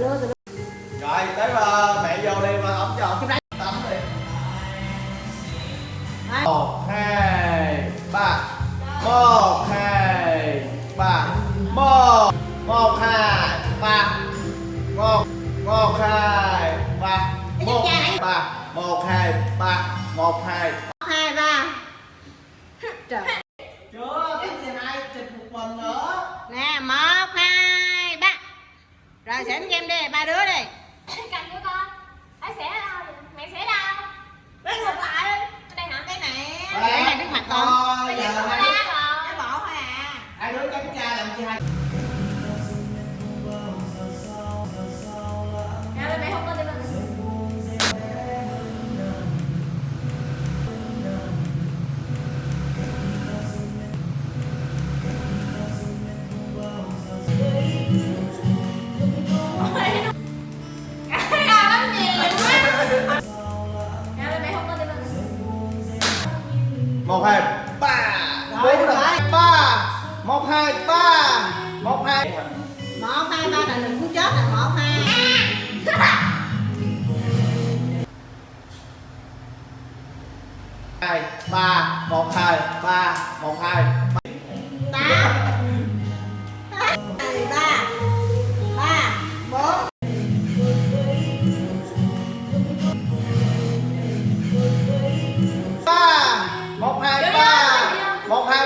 rồi tới mà mẹ vô đi mà ổng cho ổng tắm đi. Một hai ba. Một hai ba. Một một hai ba. Một một hai ba. Một ba. Một hai ba. Một hai. Hai ba. Trời chưa cái gì hai chụp một mình nữa. Nè hai ba rồi xỉn game đi ba đứa đi. Một hai ba. Bốn rồi. rồi ba. Một hai ba. Một hai. Một hai ba là đừng muốn chết là một hai. Hai ba. Một hai ba. Một hai. Tám